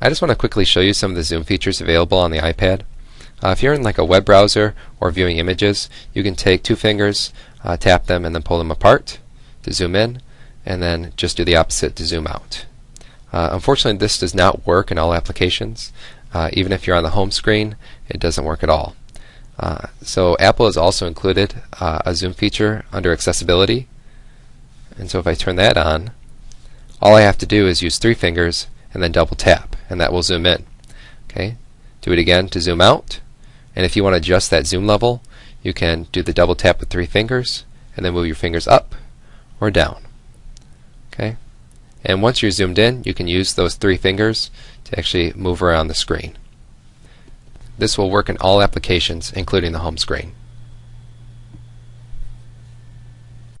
I just want to quickly show you some of the zoom features available on the iPad. Uh, if you're in like a web browser or viewing images, you can take two fingers, uh, tap them, and then pull them apart to zoom in, and then just do the opposite to zoom out. Uh, unfortunately, this does not work in all applications. Uh, even if you're on the home screen, it doesn't work at all. Uh, so Apple has also included uh, a zoom feature under accessibility. And so if I turn that on, all I have to do is use three fingers and then double tap, and that will zoom in. Okay, Do it again to zoom out. And if you want to adjust that zoom level, you can do the double tap with three fingers, and then move your fingers up or down. Okay, And once you're zoomed in, you can use those three fingers to actually move around the screen. This will work in all applications, including the home screen.